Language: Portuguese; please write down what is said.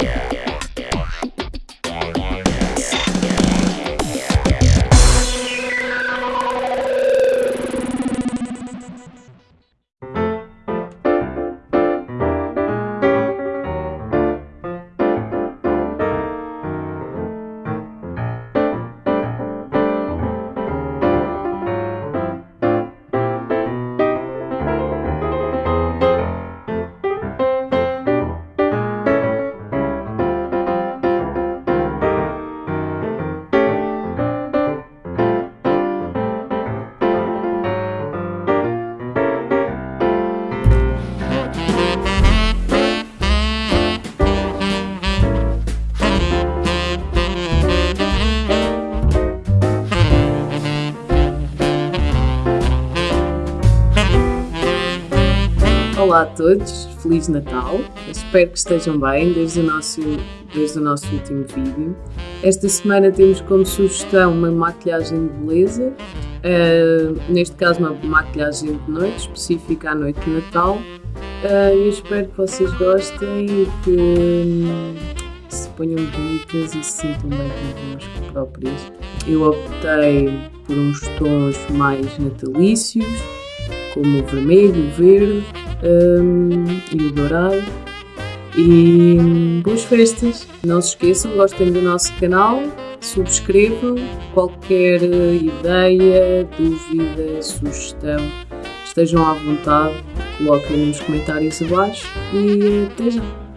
Yeah. Todos, Feliz Natal. Espero que estejam bem desde o nosso, desde o nosso último vídeo. Esta semana temos como sugestão uma maquilhagem de beleza, uh, neste caso uma maquilhagem de noite, específica à noite de Natal. Uh, eu espero que vocês gostem e que um, se ponham bonitas e se sintam bem convosco próprias. Eu optei por uns tons mais natalícios, como o vermelho, o verde um, e o dourado. E boas festas! Não se esqueçam, gostem do nosso canal, subscrevam. Qualquer ideia, dúvida, sugestão, estejam à vontade, coloquem nos comentários abaixo e até já!